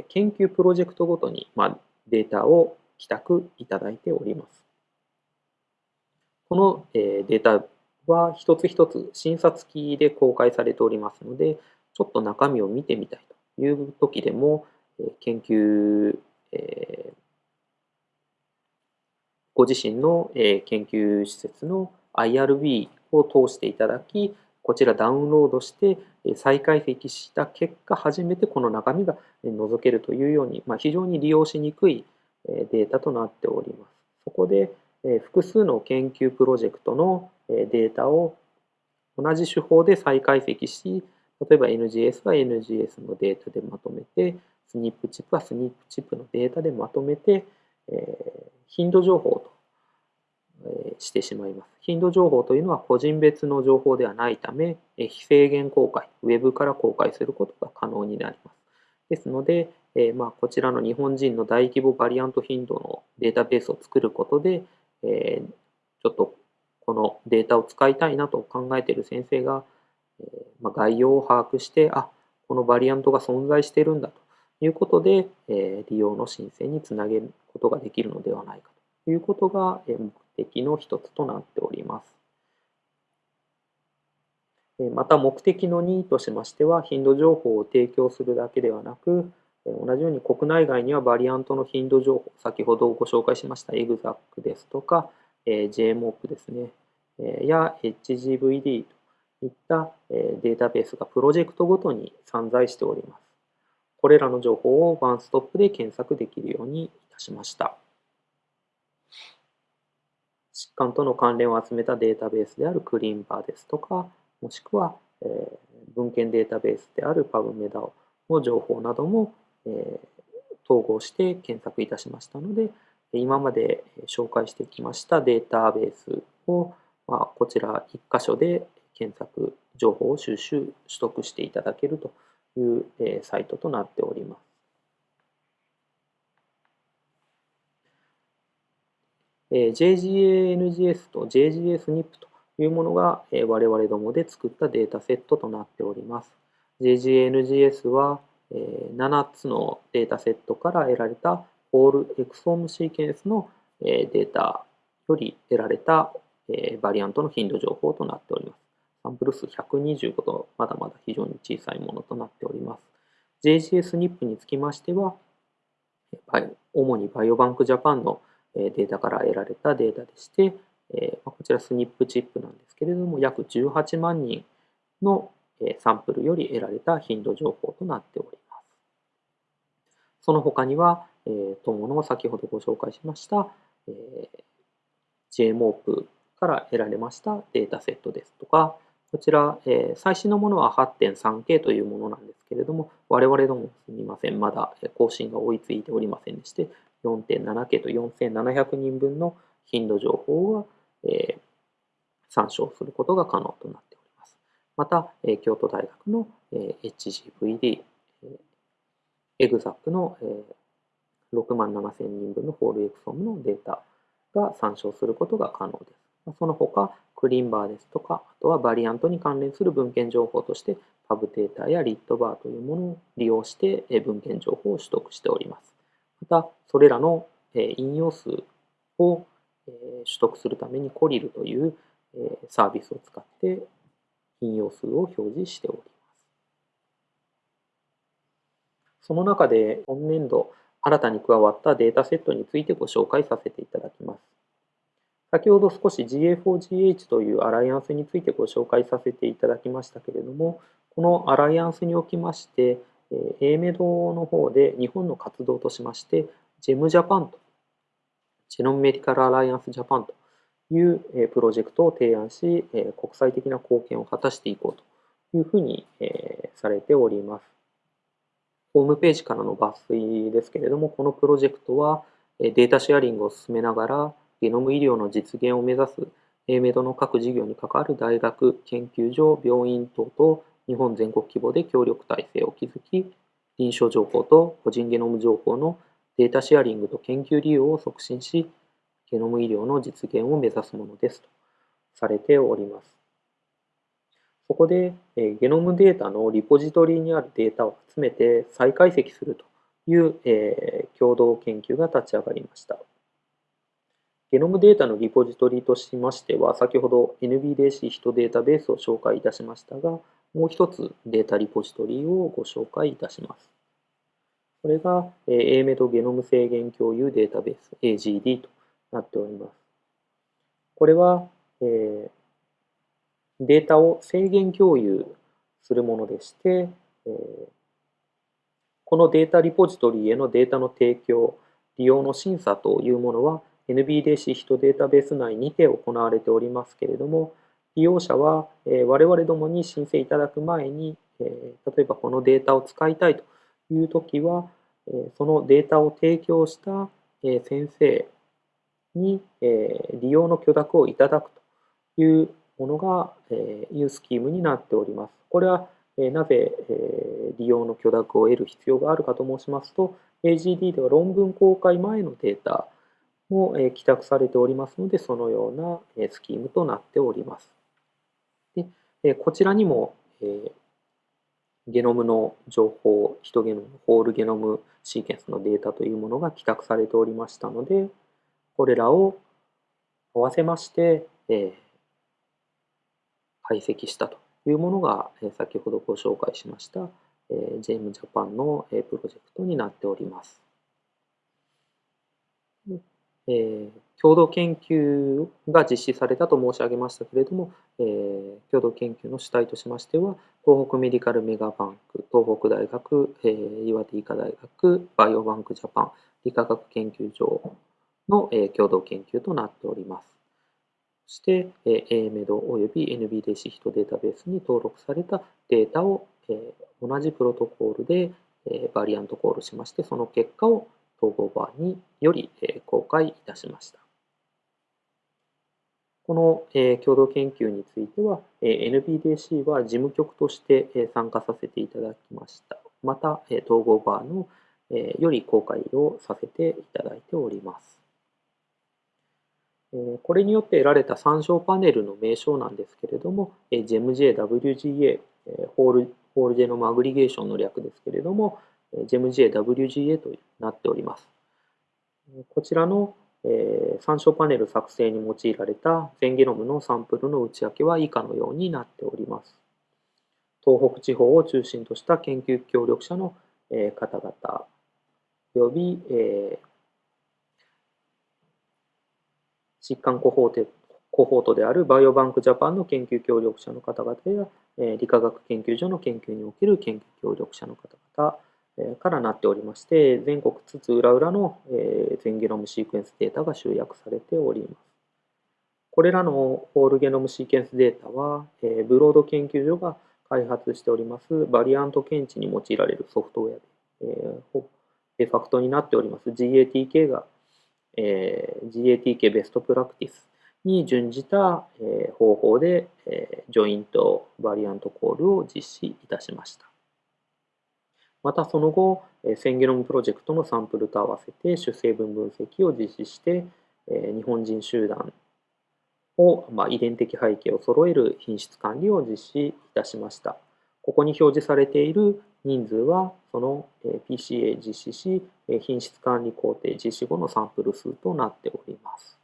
研究プロジェクトごとに、まあ、データを帰宅いただいております。このデータは一つ一つ診察機で公開されておりますので、ちょっと中身を見てみたいという時でも、研究、ご自身の研究施設の IRB を通していただき、こちらダウンロードして再解析した結果、初めてこの中身が覗けるというように、ま、非常に利用しにくいデータとなっております。そこで、複数の研究プロジェクトのデータを同じ手法で再解析し、例えば NGS は NGS のデータでまとめて、SNP チップは SNP チップのデータでまとめて、頻度情報としてしまいます。頻度情報というのは個人別の情報ではないため、非制限公開、ウェブから公開することが可能になります。ですので、えまあ、こちらの日本人の大規模バリアント頻度のデータベースを作ることで、えー、ちょっとこのデータを使いたいなと考えている先生が、えー、まあ、概要を把握して、あこのバリアントが存在してるんだということで、えー、利用の申請につなげることができるのではないかということが目的の一つとなっております。また目的の2としましては、頻度情報を提供するだけではなく、同じように国内外にはバリアントの頻度情報、先ほどご紹介しました EXAC ですとか、え JMOP ですね、えや HGVD といったえデータベースがプロジェクトごとに散在しております。これらの情報をワンストップで検索できるようにいたしました。疾患との関連を集めたデータベースであるクリーンバーですとか、もしくは、え文献データベースである PubMed の情報なども、え統合して検索いたしましたので、今まで紹介してきましたデータベースを、まあ、こちら1箇所で検索情報を収集取得していただけるという、サイトとなっております。え JGA-NGS と JGS-NIP というものが、え我々どもで作ったデータセットとなっております。JGA-NGS は、7つのデータセットから得られたホールエクソームシーケンスのデータより得られたバリアントの頻度情報となっております。サンプル数125とまだまだ非常に小さいものとなっております。JGS-NIP につきましては、主にバイオバンクジャパンのデータから得られたデータでして、こちら SNP チップなんですけれども、約18万人のサンプルより得られた頻度情報となっております。その他には、友の先ほどご紹介しました JMOP から得られましたデータセットですとか、こちら、最新のものは 8.3K というものなんですけれども、我々どもすみません、まだ更新が追いついておりませんでして、4.7K と4700人分の頻度情報は、参照することが可能となっております。また、え京都大学のえ HGVD、EXAC の6万7000人分のホールエクソムのデータが参照することが可能です。その他、クリンバーですとか、あとはバリアントに関連する文献情報として、パブデータやリットバーというものを利用して文献情報を取得しております。また、それらの引用数を取得するためにコリルというサービスを使って引用数を表示しております。その中で今年度新たに加わったデータセットについてご紹介させていただきます。先ほど少し GA4GH というアライアンスについてご紹介させていただきましたけれども、このアライアンスにおきまして、AMED の方で日本の活動としまして、GEM ジャパンと、ジェノムメディカルアライアンスジャパンというプロジェクトを提案し、国際的な貢献を果たしていこうというふうにされております。ホームページからの抜粋ですけれども、このプロジェクトはデータシェアリングを進めながら、ゲノム医療の実現を目指す AMED の各事業に関わる大学、研究所、病院等と日本全国規模で協力体制を築き、臨床情報と個人ゲノム情報のデータシェアリングと研究利用を促進し、ゲノム医療の実現を目指すものですとされております。そこで、えゲノムデータのリポジトリにあるデータを集めて再解析するという、え共同研究が立ち上がりました。ゲノムデータのリポジトリとしましては、先ほど NBDC ヒトデータベースを紹介いたしましたが、もう一つデータリポジトリをご紹介いたします。これが AMED ゲノム制限共有データベース AGD となっております。これは、えデータを制限共有するものでして、えこのデータリポジトリへのデータの提供、利用の審査というものは NBDC ヒトデータベース内にて行われておりますけれども、利用者は、え我々どもに申請いただく前に、え例えばこのデータを使いたいというときは、えそのデータを提供した、え先生に、え利用の許諾をいただくというものが、えいうスキームになっております。これは、えなぜ、え利用の許諾を得る必要があるかと申しますと、AGD では論文公開前のデータも、え帰宅されておりますので、そのような、えスキームとなっております。でえこちらにも、えゲノムの情報、ヒトゲノム、ホールゲノムシーケンスのデータというものが帰宅されておりましたので、これらを合わせまして、え解析したというものが、え先ほどご紹介しましたえ JM ジャパンの、えプロジェクトになっております。え、共同研究が実施されたと申し上げましたけれども、え、共同研究の主体としましては、東北メディカルメガバンク、東北大学、え、岩手医科大学、バイオバンクジャパン、理化学研究所の、え、共同研究となっております。そして、え、AMED および NBD シヒトデータベースに登録されたデータを、え、同じプロトコールで、え、バリアントコールしまして、その結果を統合バーにより、え、公開いたしました。この、え、共同研究については、え、NBDC は事務局として、え、参加させていただきました。また、え、統合バーの、え、より公開をさせていただいております。これによって得られた参照パネルの名称なんですけれども、GEMJ-WGA、ホールホールジェノムアグリゲーションの略ですけれども、GEMJ-WGA となっております。こちらの参照パネル作成に用いられた全ゲノムのサンプルの内訳は以下のようになっております。東北地方を中心とした研究協力者の方々および、疾患コホーテコホートであるバイオバンクジャパンの研究協力者の方々や、え理化学研究所の研究における研究協力者の方々、えからなっておりまして、全国津々浦々の、え全ゲノムシークエンスデータが集約されております。これらの whole genome sequence データは、えブロード研究所が開発しておりますバリアント検知に用いられるソフトウェアで、えー、デファクトになっております GATK がえ GATK best practiceに準じた、え方法で、えジョイントバリアントコールを実施いたしました。またその後、センゲノムプロジェクトのサンプルと合わせて主成分分析を実施して、え日本人集団を、まあ、遺伝的背景を揃える品質管理を実施いたしました。ここに表示されている人数はその PCA 実施し、品質管理工程実施後のサンプル数となっております。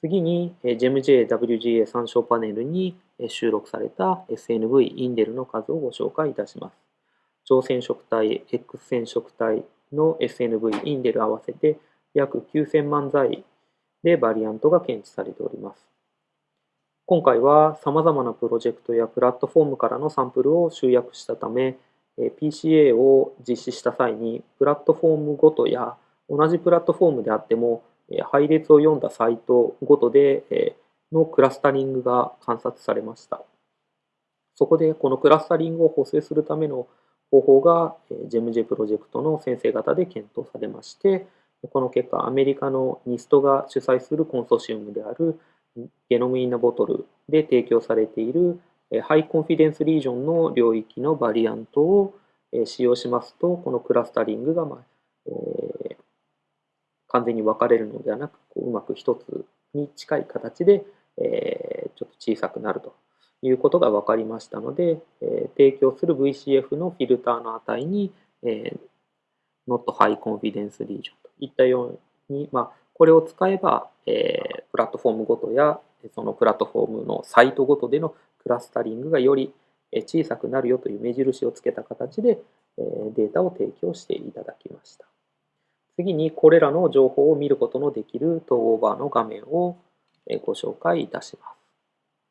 次に GEMJ-WGA 参照パネルに収録された SNV インデルの数をご紹介いたします。超染色体、X 染色体の SNV インデル合わせて約9000万剤でバリアントが検知されております。今回は様々なプロジェクトやプラットフォームからのサンプルを集約したため、PCA を実施した際にプラットフォームごとや同じプラットフォームであっても配列を読んだサイトごとでのクラスタリングが観察されました。そこでこのクラスタリングを補正するための方法が GEMJ プロジェクトの先生方で検討されまして、この結果アメリカの NIST が主催するコンソーシウムであるゲノムインナボトルで提供されているハイコンフィデンスリージョンの領域のバリアントを使用しますと、このクラスタリングが、まあえー、完全に分かれるのではなく、こううまく一つに近い形で、えー、ちょっと小さくなるということが分かりましたので、えー、提供する VCF のフィルターの値に、えー、Not High Confidence Region といったように、まあ、これを使えば、えー、プラットフォームごとやそのプラットフォームのサイトごとでのクラスタリングがより小さくなるよという目印をつけた形でデータを提供していただきました。次にこれらの情報を見ることのできる統合バーの画面をご紹介いたしま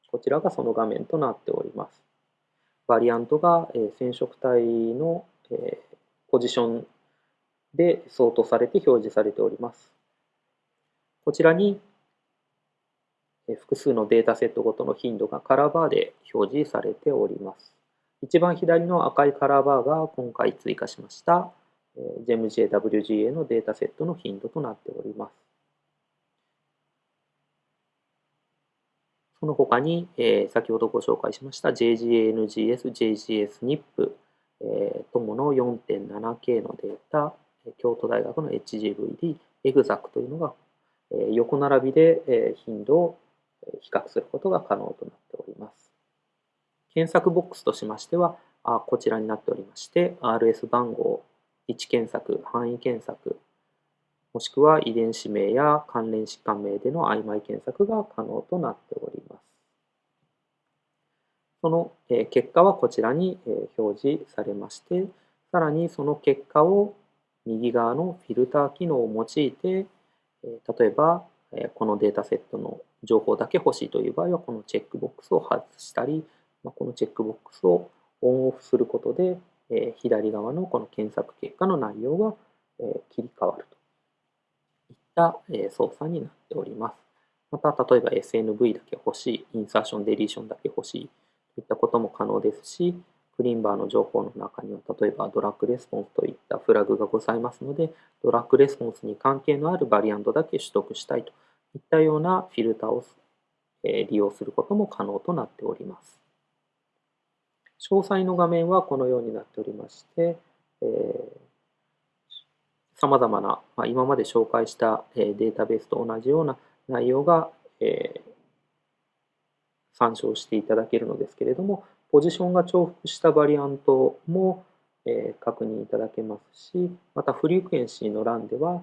す。こちらがその画面となっております。バリアントが染色体のポジションで相当されて表示されております。こちらに複数のデータセットごとの頻度がカラーバーで表示されております。一番左の赤いカラーバーが今回追加しました GEMJWGA のデータセットの頻度となっております。その他に、えー、先ほどご紹介しました JGANGS、JGSNIP、えー、ともの 4.7K のデータ、京都大学の HGVD、EXAC というのが横並びで頻度を比較することが可能となっております。検索ボックスとしましては、こちらになっておりまして、RS 番号、位置検索、範囲検索、もしくは遺伝子名や関連疾患名での曖昧検索が可能となっております。その結果はこちらに表示されまして、さらにその結果を右側のフィルター機能を用いて、例えばこのデータセットの情報だけ欲しいという場合は、このチェックボックスを外したり、このチェックボックスをオンオフすることで、左側のこの検索結果の内容が切り替わるといった操作になっております。また、例えば SNV だけ欲しい、インサーション、デリーションだけ欲しいといったことも可能ですし、クリンバーの情報の中には、例えばドラッグレスポンスといったフラグがございますので、ドラッグレスポンスに関係のあるバリアントだけ取得したいといったようなフィルターを利用することも可能となっております。詳細の画面はこのようになっておりまして、さまざまな、まあ、今まで紹介した、データベースと同じような内容が、え参照していただけるのですけれども、ポジションが重複したバリアントも、え確認いただけますし、またフリークエンシーの欄では、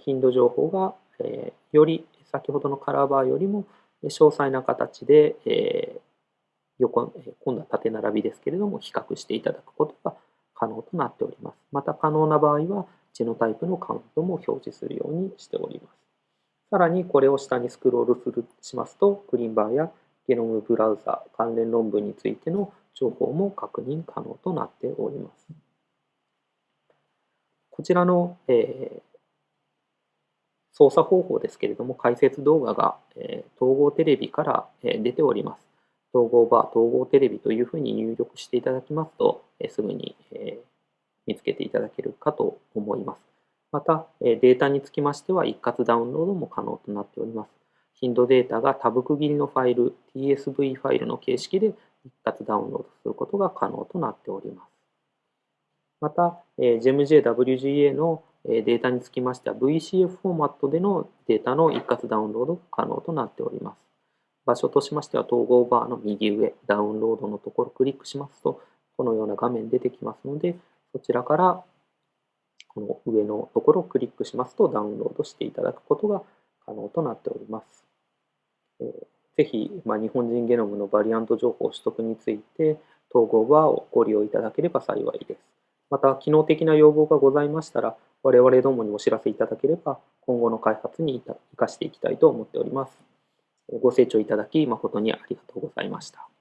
頻度情報が、えより先ほどのカラーバーよりも詳細な形で、え横今度は縦並びですけれども比較していただくことが可能となっております。また可能な場合はジェノタイプのカウントも表示するようにしております。さらにこれを下にスクロールするしますとクリーンバーやゲノムブラウザ関連論文についての情報も確認可能となっております。こちらの、えー、操作方法ですけれども、解説動画が、え、統合テレビから、え、出ております。統合バー、統合テレビというふうに入力していただきますと、えすぐに、え見つけていただけるかと思います。また、えデータにつきましては一括ダウンロードも可能となっております。頻度データがタブ区切りのファイル、TSV ファイルの形式で一括ダウンロードすることが可能となっております。また、え GEMJ-WGA のデータにつきましては VCF フォーマットでのデータの一括ダウンロード可能となっております。場所としましては統合バーの右上、ダウンロードのところをクリックしますと、このような画面出てきますので、そちらからこの上のところをクリックしますとダウンロードしていただくことが可能となっております。えー、ぜひ、まあ、日本人ゲノムのバリアント情報取得について統合バーをご利用いただければ幸いです。また、機能的な要望がございましたら、我々どもにお知らせいただければ、今後の開発に生かしていきたいと思っております。ご清聴いただき誠にありがとうございました。